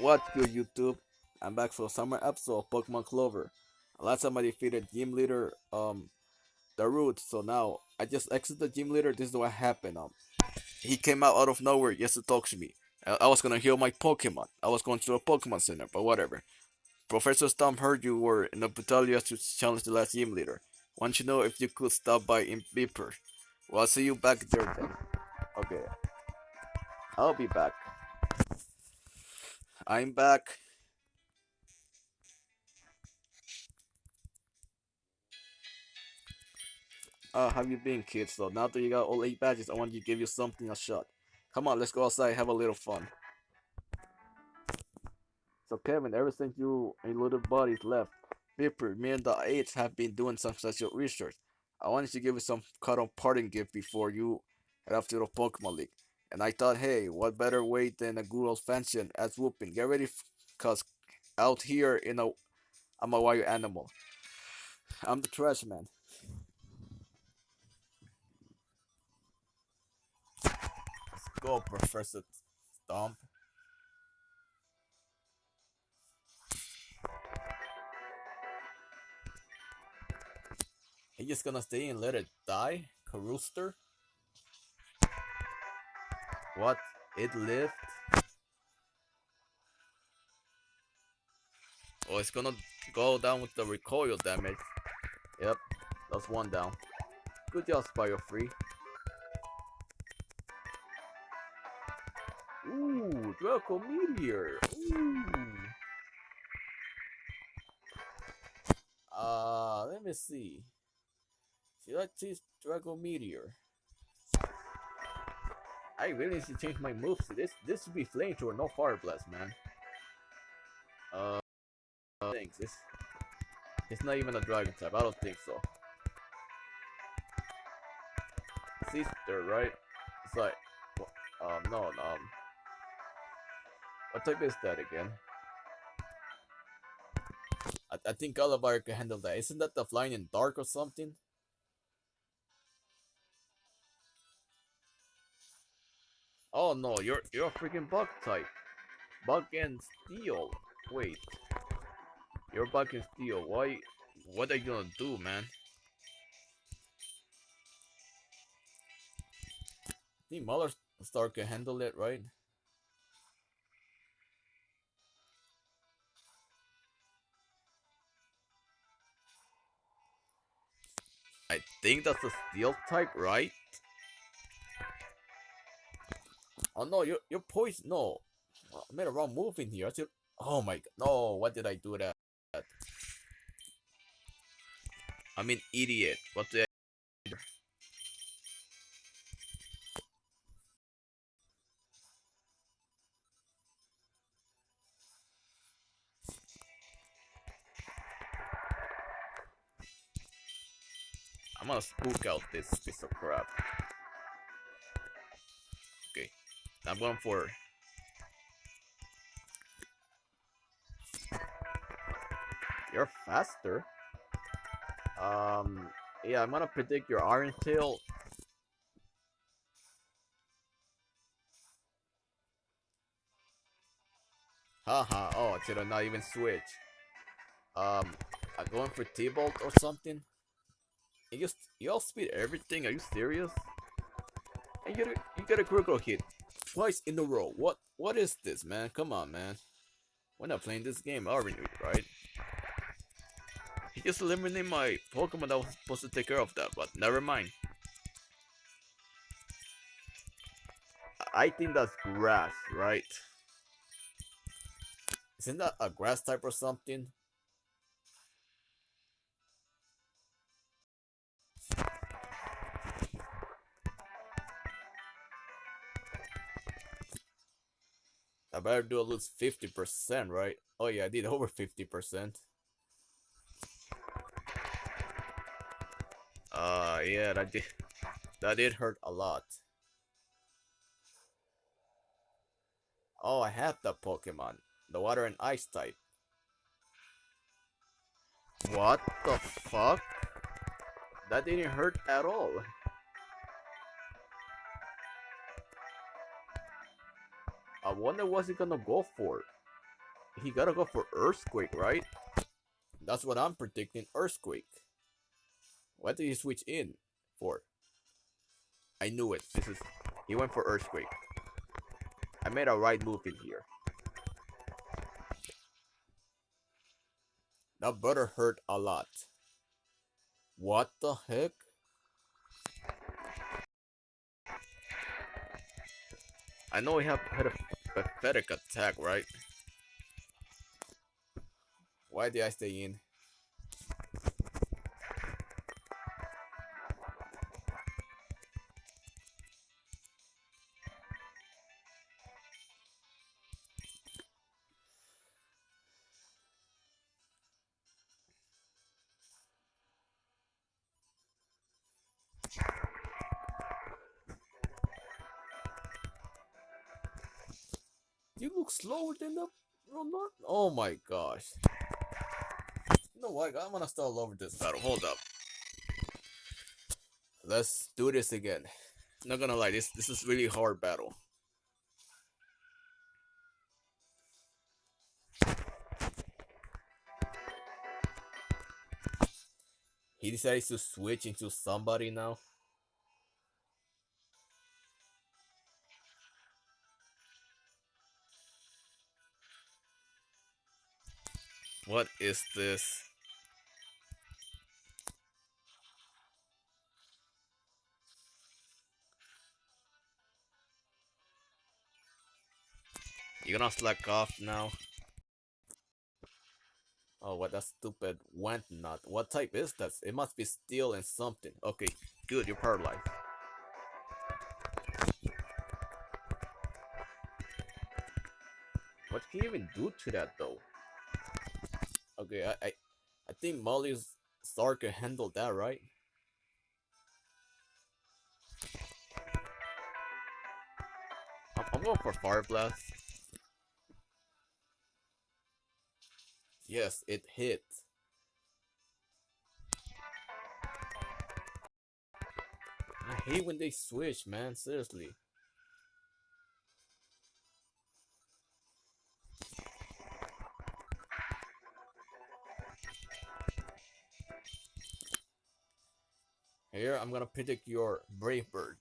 What's good, YouTube? I'm back for a summer episode of Pokemon Clover. Last time I defeated Gym Leader, um, the Darude. So now I just exited the Gym Leader. This is what happened. Um, he came out out of nowhere just to talk to me. I, I was gonna heal my Pokemon. I was going to a Pokemon Center, but whatever. Professor Stomp heard you were in the battalion to challenge the last Gym Leader. Want to know if you could stop by in Beeper. Well, I'll see you back there then. Okay. I'll be back. I'm back. Uh, have you been, kids? So now that you got all eight badges, I want to give you something a shot. Come on, let's go outside have a little fun. So Kevin, ever since you and little buddies left, Vipper, me and the eights have been doing some special research. I wanted to give you some cut on parting gift before you head off to the Pokemon League. And I thought, hey, what better way than a good old fashioned ass whooping? Get ready, cause out here, you know, I'm a wild animal. I'm the trash man. Let's go, Professor Stomp. You just gonna stay and let it die? Carooster? What? It lived? Oh, it's gonna go down with the recoil damage. Yep, that's one down. Good job, Spyro Free. Ooh, Draco Meteor. Ooh. Uh, let me see. I choose Draco Meteor? I really need to change my moves. This this should be flame flamethrower, no fire blast, man. Uh, thanks. This it's not even a dragon type. I don't think so. Sister, right? It's like, um, no, um, what type is that again? I, I think Oliver can handle that. Isn't that the flying in dark or something? Oh no, you're you're a freaking bug type. Bug and steel. Wait. You're bug and steel. Why what are you gonna do, man? I think Mother Star can handle it, right? I think that's a steel type, right? Oh no, you're you're poisoned. No, I made a wrong move in here. I said, oh my god, no! What did I do that? I'm an idiot. What did I? I'm gonna spook out this piece of crap. I'm going for. You're faster. Um, yeah, I'm gonna predict your Iron Tail. Haha, oh, I should have not even switch. Um, I'm going for T-Bolt or something. You just you all speed everything. Are you serious? And you get a, you get a critical hit twice in a row. What what is this, man? Come on, man. We're not playing this game, are we? Right? He just eliminated my Pokemon that was supposed to take care of that, but never mind. I think that's grass, right? Isn't that a grass type or something? I better do at least 50%, right? Oh yeah, I did over 50%. Uh, yeah, that did, that did hurt a lot. Oh, I have that Pokemon. The water and ice type. What the fuck? That didn't hurt at all. I wonder what's he gonna go for. he gotta go for Earthquake, right? That's what I'm predicting, Earthquake. What did he switch in for? I knew it. This is he went for Earthquake. I made a right move in here. That butter hurt a lot. What the heck? I know he have had a pathetic attack, right? Why did I stay in? You look slower than the Ronaldo. Oh my gosh. You know what? I'm gonna start over this battle. Hold up. Let's do this again. Not gonna lie, this this is really hard battle. He decides to switch into somebody now. What is this? You're gonna slack off now? Oh, what that stupid went not. What type is that? It must be steel and something. Okay, good, you're paralyzed. What can you even do to that though? Okay, I I, I think Molly's Star can handle that, right? I'm, I'm going for Fire Blast. Yes, it hit. I hate when they switch, man. Seriously. Here, I'm gonna predict your Brave Bird.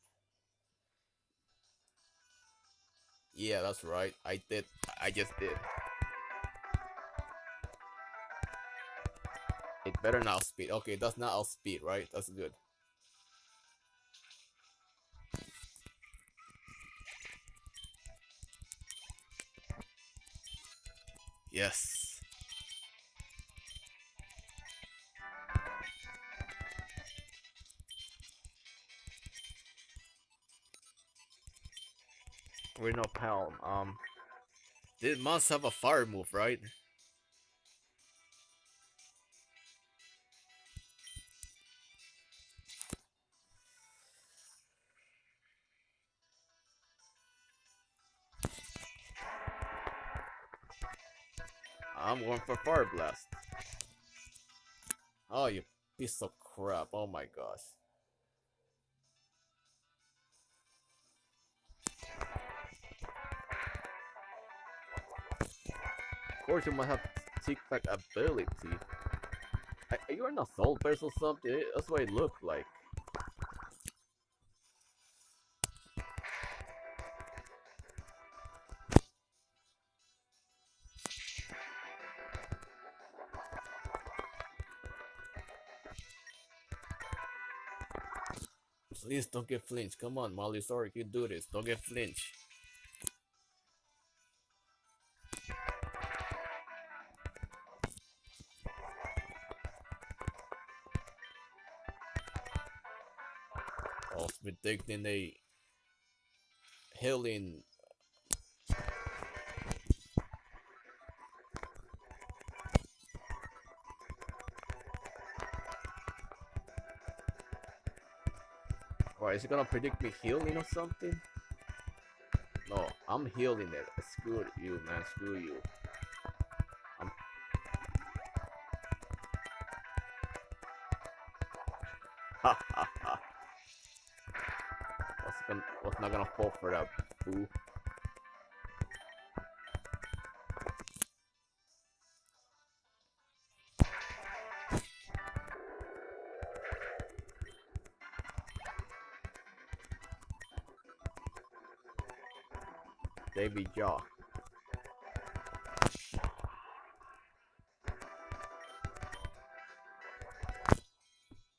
Yeah, that's right. I did. I just did. It better not outspeed. Okay, that's not outspeed, right? That's good. Yes. Reno Palm. Um, it must have a fire move, right? I'm going for Fire Blast. Oh, you piece of crap. Oh my gosh. Course, you might have Tic Tac ability. Are you an assault bears or something? That's what it looked like. Please don't get flinch. Come on, Molly. Sorry, you do this. Don't get flinch. Was predicting a healing. Or is it gonna predict me healing or something? No, I'm healing it. Screw you, man. Screw you. Ha ha not gonna fall for that, fool. Baby Jaw.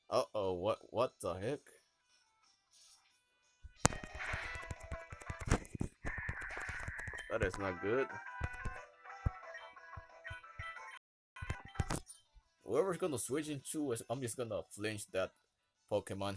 Uh oh, what what the heck? That is not good. Whoever's gonna switch into, I'm just gonna flinch that Pokemon.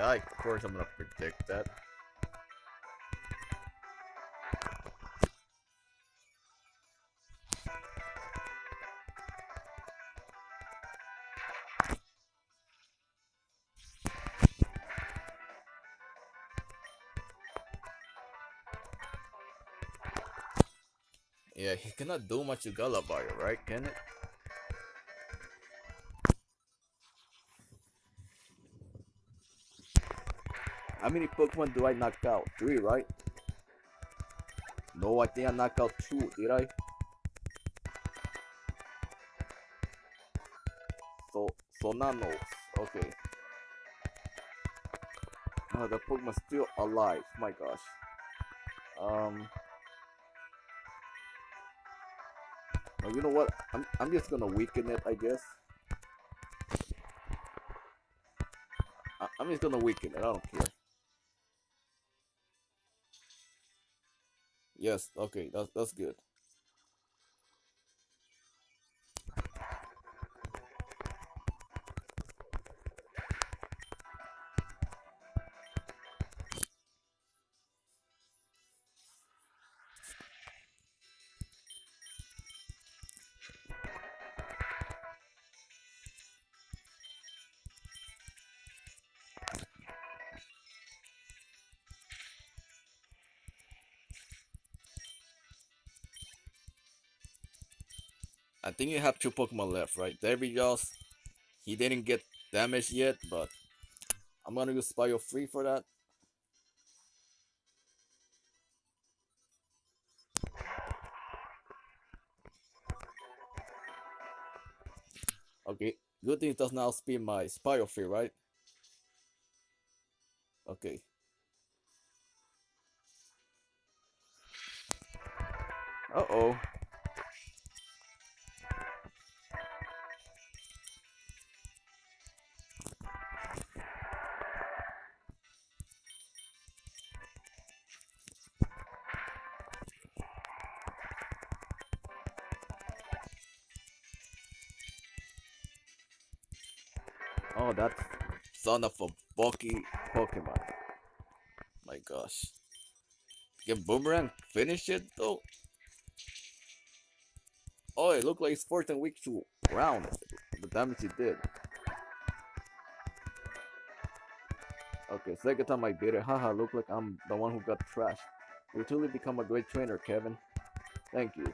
Yeah, of course I'm gonna predict that. Yeah, he cannot do much to Gulliver, right? Can it? Many Pokemon do I knock out? Three, right? No, I think I knocked out two, did I? So, so Sonanos, okay. Oh, the Pokemon's still alive, my gosh. Um... You know what? I'm, I'm just gonna weaken it, I guess. I'm just gonna weaken it, I don't care. Yes, okay, that's that's good. I think you have two Pokemon left, right? Jaws, he didn't get damaged yet, but I'm gonna use Bio Free for that. Okay, good thing it does now speed my Spire Free, right? Okay. Uh-oh. Of a Pokemon. My gosh. Can Boomerang finish it though? Oh, it looked like it's fourth and weak to round. The damage it did. Okay, second time I beat it. Haha, look like I'm the one who got trashed. You truly become a great trainer, Kevin. Thank you.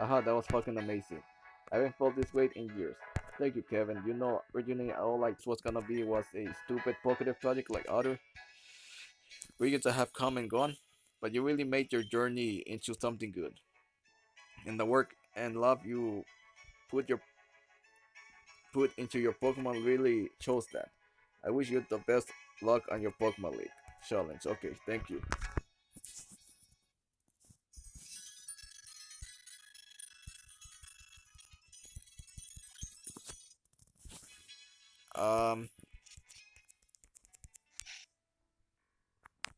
Aha, that was fucking amazing. I haven't felt this weight in years. Thank you, Kevin. You know, originally all I was gonna be was a stupid Pokédex project like other regions that have come and gone, but you really made your journey into something good. And the work and love you put your put into your Pokemon really shows that. I wish you the best luck on your Pokemon League challenge. Okay, thank you. Um,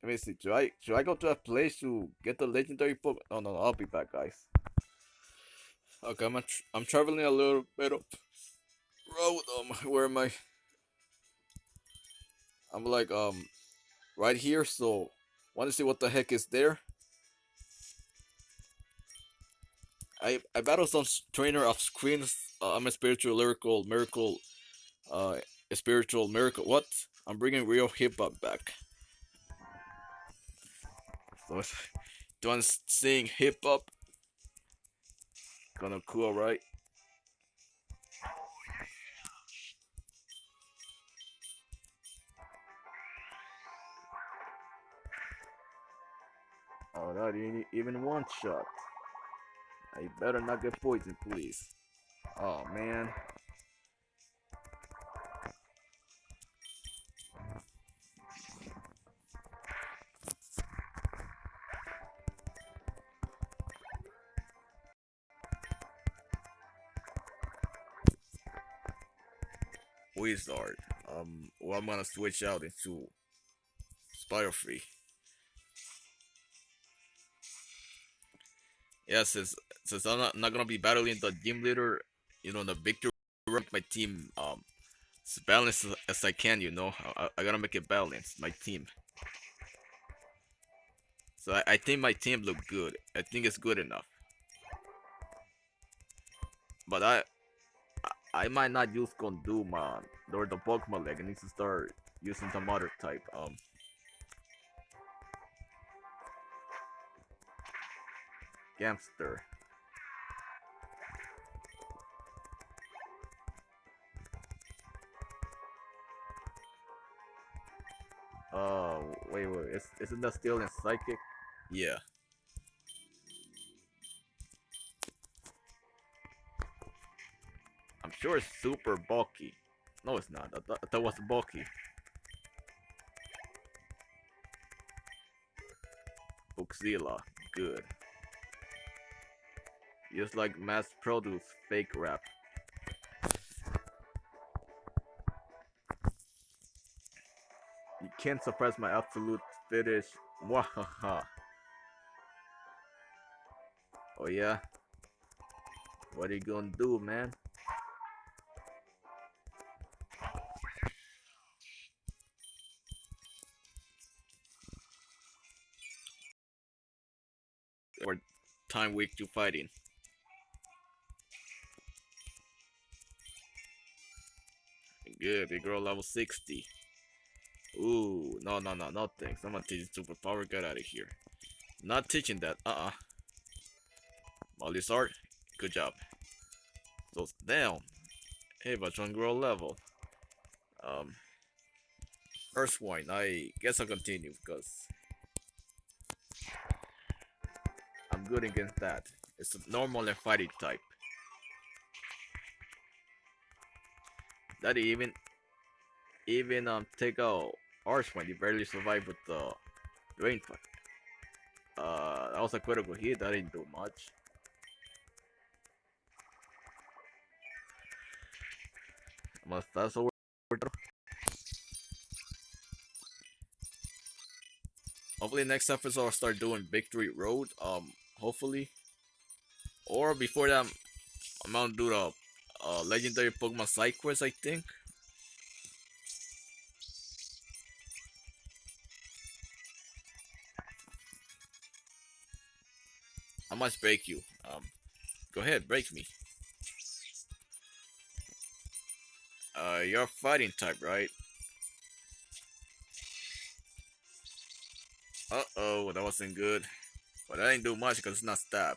let me see. Should I should I go to a place to get the legendary book? Oh no, no, I'll be back, guys. Okay, I'm tra I'm traveling a little bit up road. Um, where am I? I'm like um, right here. So, want to see what the heck is there? I I battle some trainer of screens. Uh, I'm a spiritual lyrical miracle uh, a spiritual miracle. What? I'm bringing real hip hop back. So, do want sing hip hop? Kinda cool, right? Oh, that ain't even one shot. I better not get poisoned, please. Oh, man. Wizard. Um, well, I'm gonna switch out into Spire Free. Yeah, since since I'm not, not gonna be battling the gym leader, you know, the victory, my team um as balanced as, as I can. You know, I, I gotta make it balanced. My team. So I, I think my team look good. I think it's good enough. But I I might not use Conduma or the Pokemon Leg. I need to start using some other type. Um. Gamster. Oh, wait, wait, is, isn't that still in Psychic? Yeah. Sure it's super bulky. No, it's not. I that was bulky. Uxila, good. Just like mass produce fake rap. You can't suppress my absolute fetish. Wahaha. Oh yeah? What are you gonna do, man? Time week to fighting. Good, big girl level 60. Ooh, no, no, no, no thanks. I'm gonna not teaching superpower. Get out of here. Not teaching that. Uh-uh. Molly's art. Good job. So, down. Hey, but one girl level. Um, first one. I guess I'll continue because good against that. It's a normal and fighting type. That even even um take out Archwine, you barely survived with the rain fight. Uh that was a critical hit, that didn't do much. Must that's over Hopefully next episode I'll start doing Victory Road. Um hopefully. Or before that I'm gonna do the uh, legendary Pokemon side quest, I think. I must break you. Um, go ahead, break me. Uh, you're fighting type, right? Uh-oh, that wasn't good. But I didn't do much because it's not stab.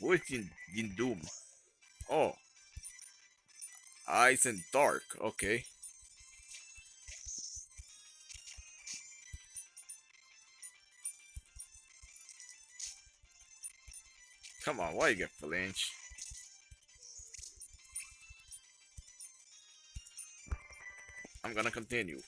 Where's in, in Doom? Oh. Ice and Dark, okay. Come on, why you get flinch? I'm gonna continue.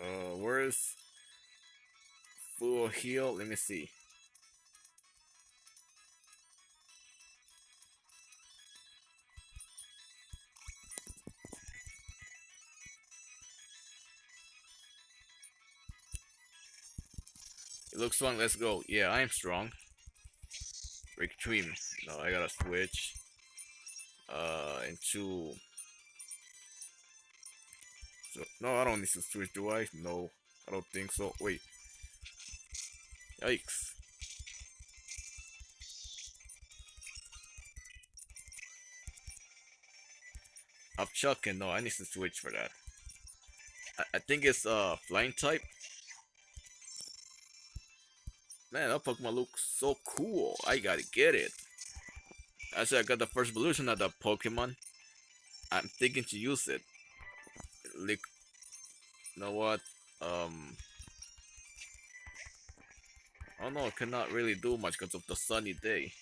Uh, where's full heal? Let me see. It looks strong. Let's go. Yeah, I am strong. Extreme. No, I gotta switch uh into so no I don't need to switch do I? No, I don't think so. Wait. Yikes. I'm no, I need to switch for that. I, I think it's uh flying type. Man, that Pokemon looks so cool. I gotta get it. Said I got the first evolution of the Pokemon. I'm thinking to use it. Like, you know what? Um, Know. I cannot really do much because of the sunny day.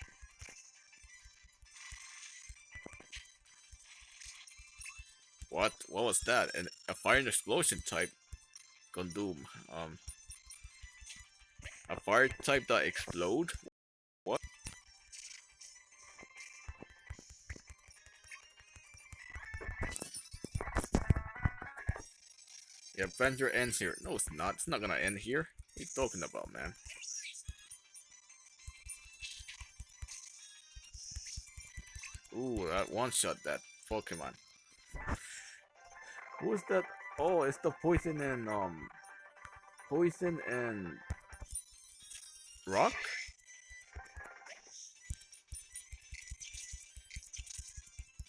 What? What was that? And a fire and explosion type. Gondoom. Um, a fire type that explode? What? The adventure ends here. No, it's not. It's not gonna end here. What are you talking about, man? Ooh, that one-shot that Pokemon. Who is that? Oh, it's the poison and um, poison and rock.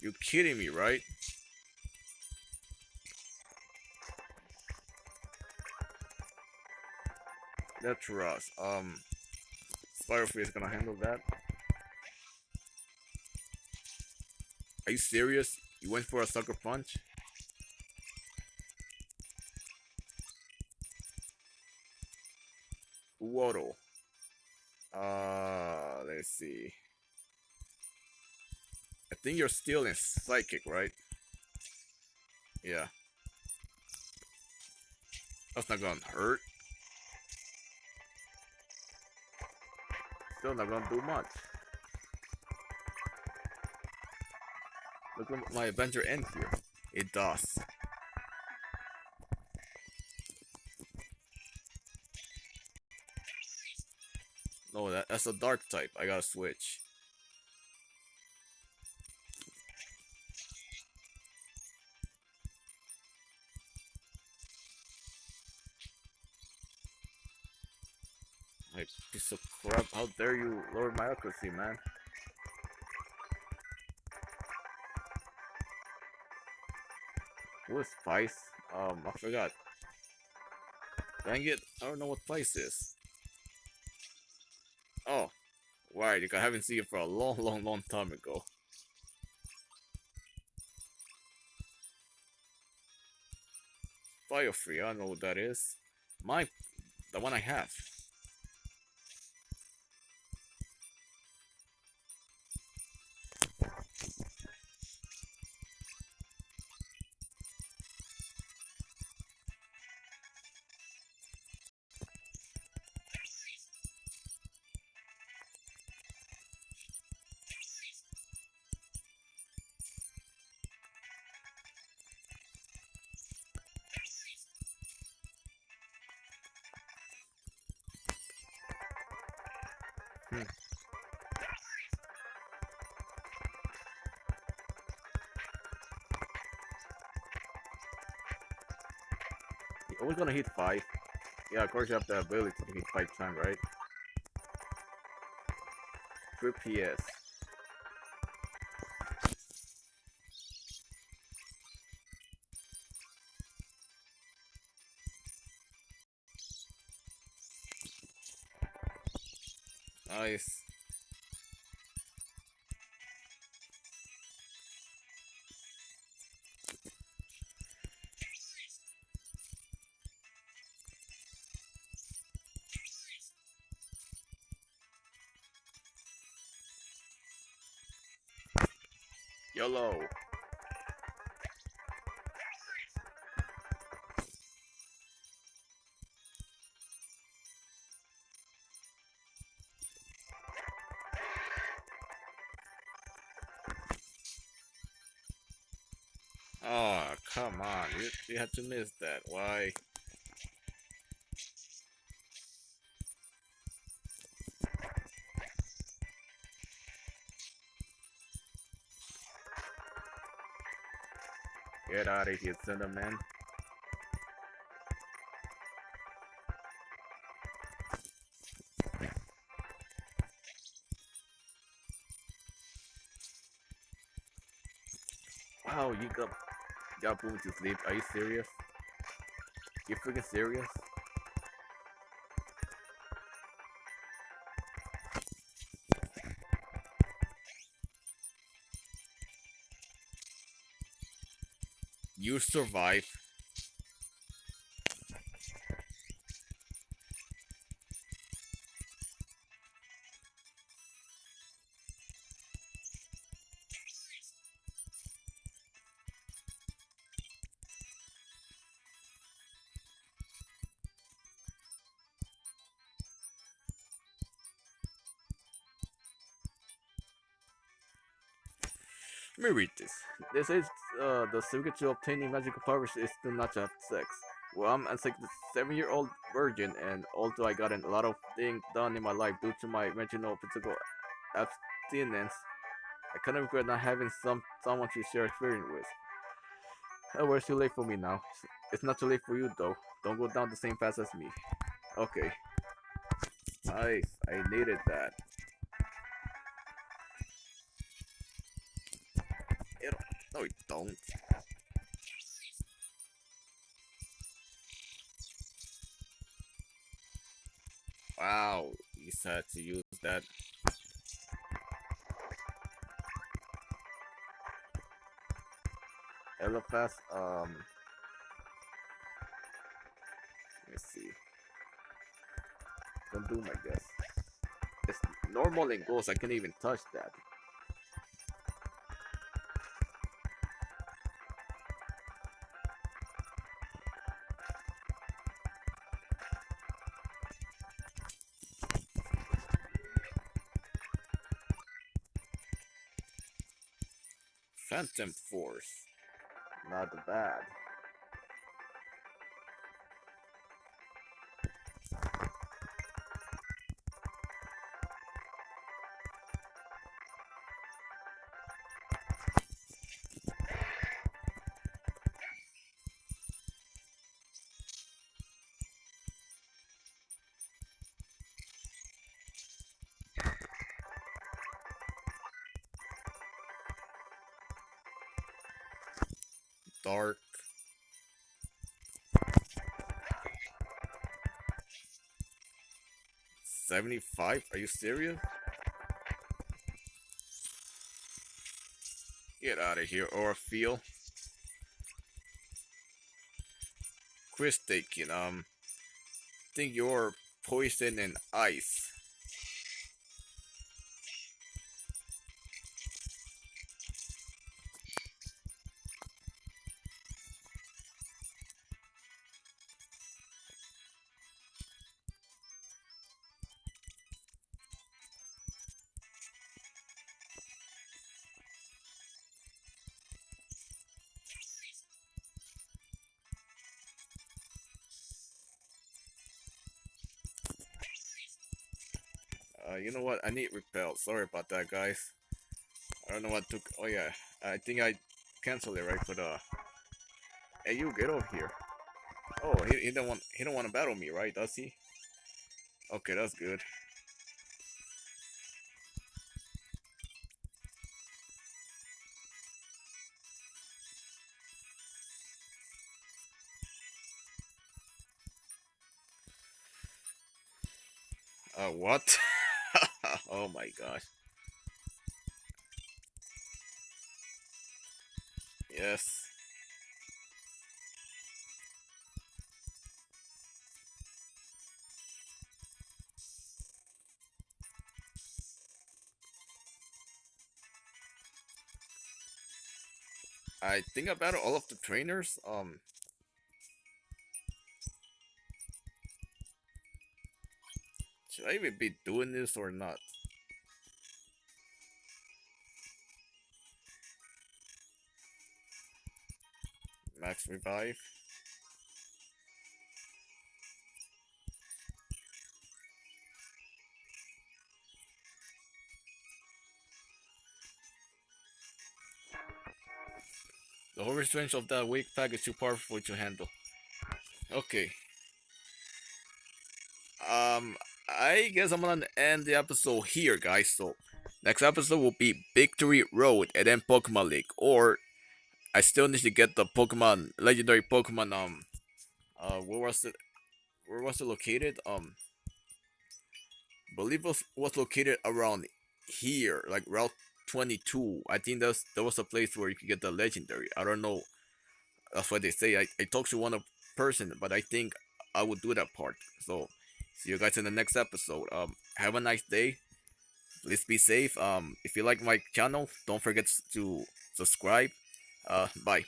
You kidding me, right? That's Ross. Um, Firefly is gonna handle that. Are you serious? You went for a sucker punch? Waddle. Uh, let's see. I think you're still in psychic, right? Yeah. That's not gonna hurt. Still not gonna do much. At my adventure end here. It does. No, that, that's a dark type. I gotta switch. Piece of crap. How dare you lower my accuracy, man? What is Spice? Um, I forgot. Dang it, I don't know what Spice is. Oh, right, I haven't seen it for a long, long, long time ago. Biofree, I don't know what that is. My, the one I have. Always gonna hit five. Yeah, of course you have the ability to hit five times, right? Three PS. Nice. YOLO. Oh, ah, come on. You, you had to miss that. Why? Get out of here, Cinnamon. Wow, you got you got boom to sleep. Are you serious? You freaking serious? You survive. Let me read this. This is uh, the secret to obtaining magical powers is to not have sex. Well, I'm a seven-year-old virgin, and although I got a lot of things done in my life due to my mental physical abstinence, I kind of regret not having some someone to share experience with. However, it's too late for me now. It's not too late for you, though. Don't go down the same path as me. Okay. Nice. I needed that. No, we don't. Wow, you had to use that. Eliphas, um... Let me see. Don't do my guess. It's normal in ghosts, I can't even touch that. Phantom Force. Not bad. 75? Are you serious? Get out of here, Orfeel. Chris Dakin, um, I think you're poison and ice. What? I need repel. Sorry about that, guys. I don't know what took. Oh yeah, I think I canceled it right for the. Hey, you get over here. Oh, he, he don't want he don't want to battle me, right? Does he? Okay, that's good. Uh, what? oh my gosh. Yes. I think about all of the trainers. Um, should I even be doing this or not? Revive. The whole strength of that weak pack is too powerful to handle. Okay. Um, I guess I'm gonna end the episode here, guys. So, next episode will be Victory Road and then Pokemon League. Or, I still need to get the Pokemon, legendary Pokemon, um, uh, where was it? Where was it located? Um, believe it was, located around here, like Route 22. I think that's that was a place where you could get the legendary. I don't know. That's what they say. I, I talked to one person, but I think I would do that part. So see you guys in the next episode. Um, have a nice day. Please be safe. Um, if you like my channel, don't forget to subscribe. Uh, bye.